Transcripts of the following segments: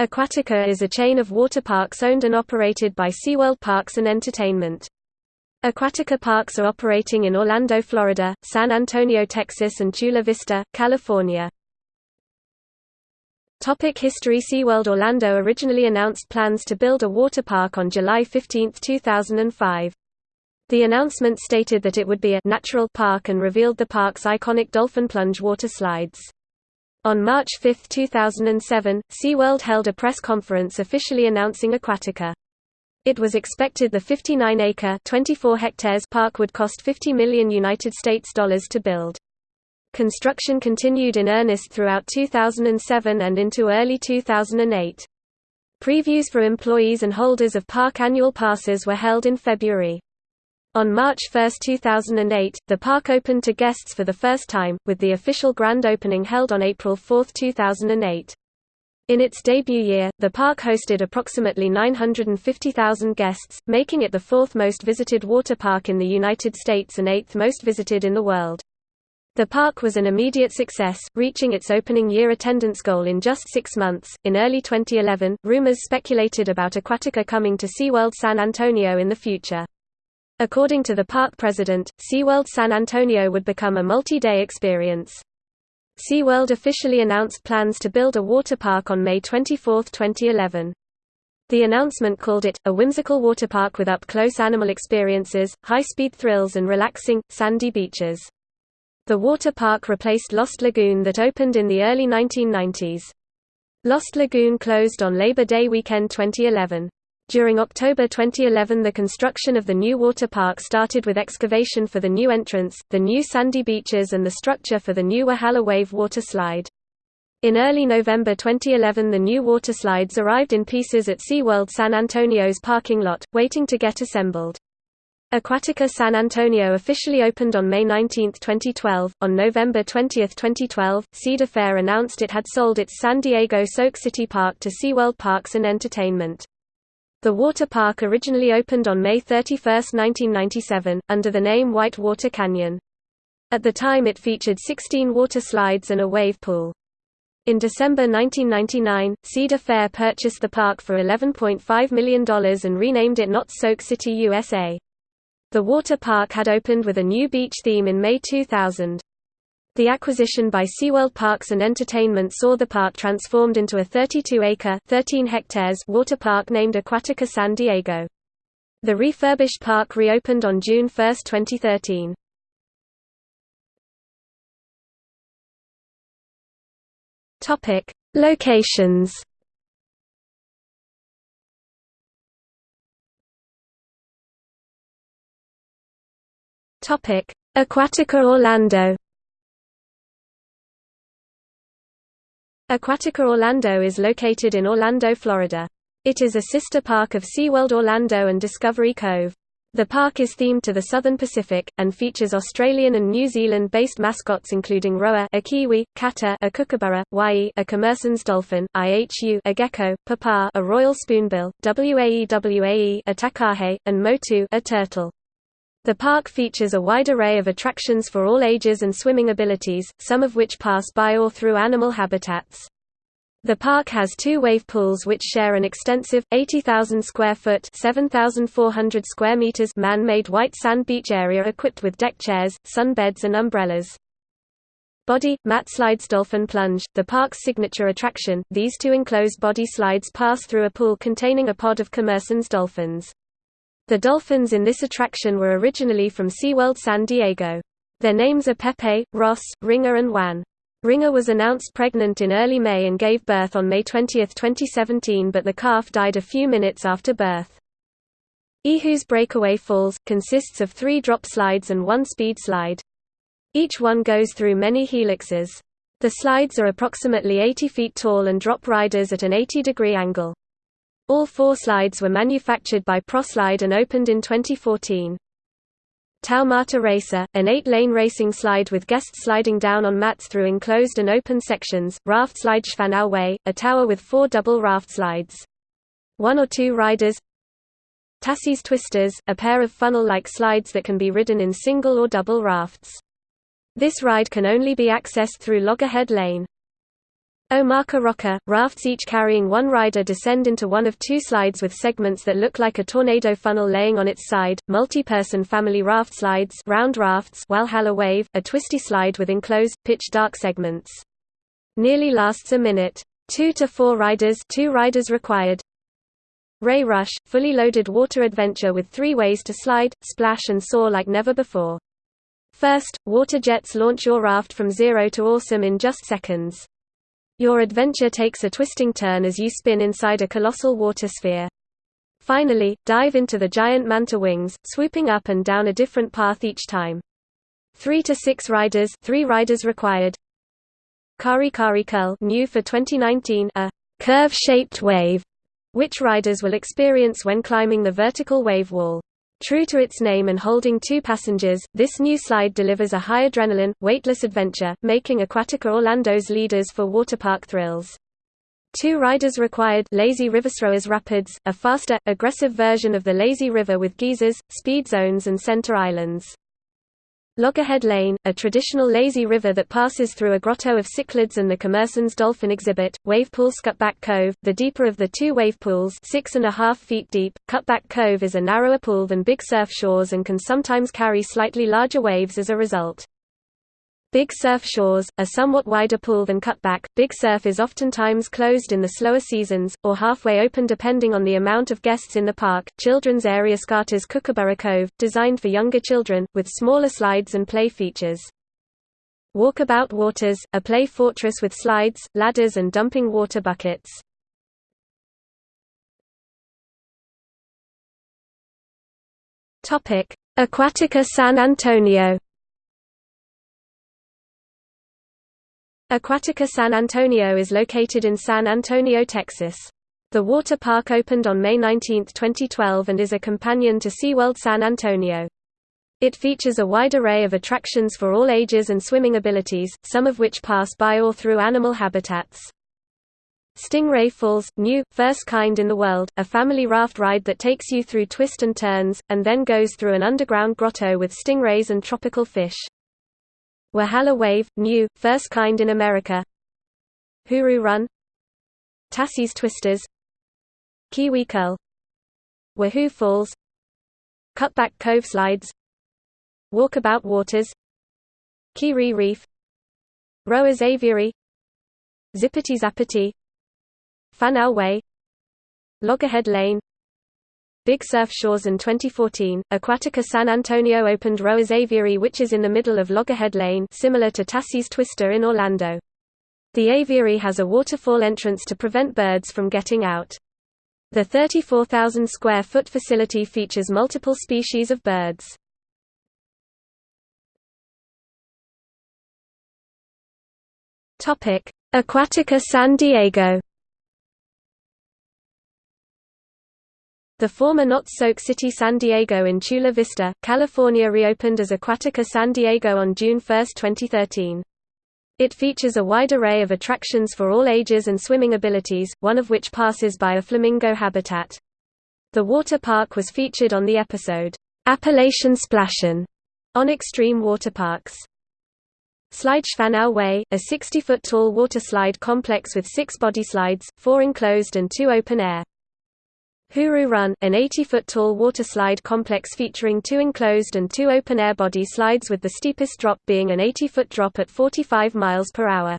Aquatica is a chain of water parks owned and operated by SeaWorld Parks and Entertainment. Aquatica parks are operating in Orlando, Florida, San Antonio, Texas and Chula Vista, California. Topic History SeaWorld Orlando originally announced plans to build a water park on July 15, 2005. The announcement stated that it would be a «natural» park and revealed the park's iconic dolphin plunge water slides. On March 5, 2007, SeaWorld held a press conference officially announcing Aquatica. It was expected the 59-acre (24 hectares) park would cost 50 million United States dollars to build. Construction continued in earnest throughout 2007 and into early 2008. Previews for employees and holders of park annual passes were held in February. On March 1, 2008, the park opened to guests for the first time, with the official grand opening held on April 4, 2008. In its debut year, the park hosted approximately 950,000 guests, making it the fourth most visited water park in the United States and eighth most visited in the world. The park was an immediate success, reaching its opening year attendance goal in just six months. In early 2011, rumors speculated about Aquatica coming to SeaWorld San Antonio in the future. According to the park president, SeaWorld San Antonio would become a multi-day experience. SeaWorld officially announced plans to build a water park on May 24, 2011. The announcement called it, a whimsical water park with up-close animal experiences, high-speed thrills and relaxing, sandy beaches. The water park replaced Lost Lagoon that opened in the early 1990s. Lost Lagoon closed on Labor Day weekend 2011. During October 2011 the construction of the new water park started with excavation for the new entrance, the new sandy beaches and the structure for the new Walhalla Wave water slide. In early November 2011 the new water slides arrived in pieces at SeaWorld San Antonio's parking lot, waiting to get assembled. Aquatica San Antonio officially opened on May 19, 2012. On November 20, 2012, Cedar Fair announced it had sold its San Diego Soak City Park to SeaWorld Parks and Entertainment. The water park originally opened on May 31, 1997, under the name Whitewater Canyon. At the time it featured 16 water slides and a wave pool. In December 1999, Cedar Fair purchased the park for $11.5 million and renamed it Knott's Soak City USA. The water park had opened with a new beach theme in May 2000. The acquisition by SeaWorld Parks and Entertainment saw the park transformed into a 32-acre (13 hectares) water park named Aquatica San Diego. The refurbished park reopened on June 1, 2013. Topic: Locations. Topic: Aquatica Orlando. Aquatica Orlando is located in Orlando, Florida. It is a sister park of SeaWorld Orlando and Discovery Cove. The park is themed to the Southern Pacific, and features Australian and New Zealand-based mascots including Roa a kiwi, Kata a kookaburra, Wai a Commerson's dolphin, Ihu a gecko, Papa a royal spoonbill, Waewae a takahe, and Motu a turtle. The park features a wide array of attractions for all ages and swimming abilities, some of which pass by or through animal habitats. The park has two wave pools which share an extensive, 80,000 square foot 7,400 square meters man-made white sand beach area equipped with deck chairs, sunbeds and umbrellas. Body, mat slides Dolphin Plunge, the park's signature attraction, these two enclosed body slides pass through a pool containing a pod of Commerson's dolphins. The dolphins in this attraction were originally from SeaWorld San Diego. Their names are Pepe, Ross, Ringer and Juan. Ringer was announced pregnant in early May and gave birth on May 20, 2017 but the calf died a few minutes after birth. Ihu's Breakaway Falls, consists of three drop slides and one speed slide. Each one goes through many helixes. The slides are approximately 80 feet tall and drop riders at an 80-degree angle. All four slides were manufactured by ProSlide and opened in 2014. Taumata Racer, an eight-lane racing slide with guests sliding down on mats through enclosed and open sections, raft slide Whanau Way, a tower with four double raft slides. One or two riders Tassie's Twisters, a pair of funnel-like slides that can be ridden in single or double rafts. This ride can only be accessed through Loggerhead Lane. Omaka Rocka, rafts each carrying one rider descend into one of two slides with segments that look like a tornado funnel laying on its side, multi-person family raft slides round rafts Walhalla Wave, a twisty slide with enclosed, pitch-dark segments. Nearly lasts a minute. Two to four riders two riders required. Ray Rush, fully loaded water adventure with three ways to slide, splash and soar like never before. First, water jets launch your raft from zero to awesome in just seconds. Your adventure takes a twisting turn as you spin inside a colossal water sphere. Finally, dive into the giant manta wings, swooping up and down a different path each time. 3 to 6 riders, 3 riders required. Karekare Curl, new for 2019, a curve-shaped wave, which riders will experience when climbing the vertical wave wall. True to its name and holding two passengers, this new slide delivers a high adrenaline, weightless adventure, making Aquatica Orlando's leaders for waterpark thrills. Two riders required Lazy Riverstrowers Rapids, a faster, aggressive version of the Lazy River with geysers, speed zones and center islands. Loggerhead Lane, a traditional lazy river that passes through a grotto of cichlids and the Commerson's dolphin exhibit, Wavepool Cutback Cove, the deeper of the two wave pools six and a half feet deep, Cutback Cove is a narrower pool than Big Surf Shores and can sometimes carry slightly larger waves as a result. Big Surf Shores, a somewhat wider pool than Cutback, Big Surf is oftentimes closed in the slower seasons, or halfway open depending on the amount of guests in the park. Children's area Scarter's Kookaburra Cove, designed for younger children, with smaller slides and play features. Walkabout Waters, a play fortress with slides, ladders and dumping water buckets. Aquatica San Antonio Aquatica San Antonio is located in San Antonio, Texas. The water park opened on May 19, 2012 and is a companion to SeaWorld San Antonio. It features a wide array of attractions for all ages and swimming abilities, some of which pass by or through animal habitats. Stingray Falls, new, first kind in the world, a family raft ride that takes you through twists and turns, and then goes through an underground grotto with stingrays and tropical fish. Walhalla Wave, new, first kind in America. HooRoo Run. Tassie's Twisters. Kiwi Curl. Wahoo Falls. Cutback Cove Slides. Walkabout Waters. Kiri Reef. Roa's Aviary. Zippity Zappity. Whanau Way. Loggerhead Lane Big Surf Shores in 2014, Aquatica San Antonio opened Roa's Aviary which is in the middle of Loggerhead Lane similar to Tassie's Twister in Orlando. The aviary has a waterfall entrance to prevent birds from getting out. The 34,000 square foot facility features multiple species of birds. Aquatica San Diego The former Knott's Soak City San Diego in Chula Vista, California reopened as Aquatica San Diego on June 1, 2013. It features a wide array of attractions for all ages and swimming abilities, one of which passes by a flamingo habitat. The water park was featured on the episode, Appalachian Splashin' on Extreme Water Parks. Slide Whanau Way, a 60-foot-tall water slide complex with six body slides, four enclosed and two open air. Hooroo Run, an 80-foot-tall waterslide complex featuring two enclosed and two open-air body slides with the steepest drop being an 80-foot drop at 45 miles per hour.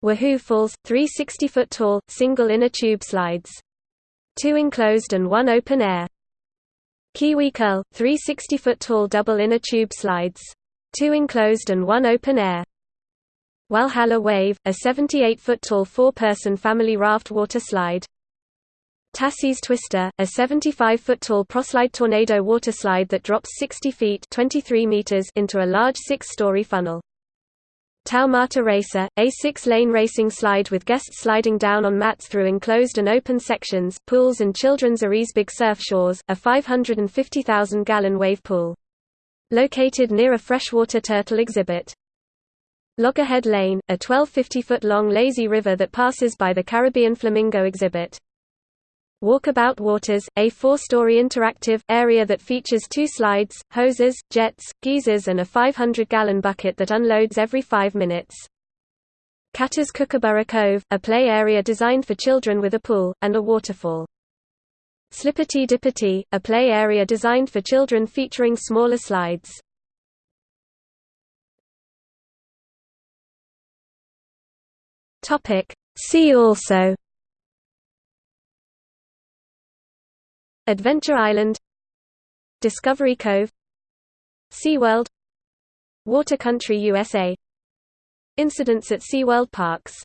Wahoo Falls, three 60-foot-tall, single inner tube slides. Two enclosed and one open air. Kiwi Curl, three 60-foot-tall double inner tube slides. Two enclosed and one open air. Walhalla Wave, a 78-foot-tall four-person family raft water slide. Tassie's Twister, a 75-foot-tall proslide tornado waterslide that drops 60 feet 23 meters into a large six-story funnel. Taumata Racer, a six-lane racing slide with guests sliding down on mats through enclosed and open sections, pools and children's Aries Big Surf Shores, a 550,000-gallon wave pool. Located near a freshwater turtle exhibit. Loggerhead Lane, a 1250-foot-long lazy river that passes by the Caribbean Flamingo exhibit. Walkabout Waters, a four-story interactive, area that features two slides, hoses, jets, geysers and a 500-gallon bucket that unloads every five minutes. Kata's Kookaburra Cove, a play area designed for children with a pool, and a waterfall. Slippity Dippity, a play area designed for children featuring smaller slides. See also Adventure Island Discovery Cove SeaWorld Water Country USA Incidents at SeaWorld Parks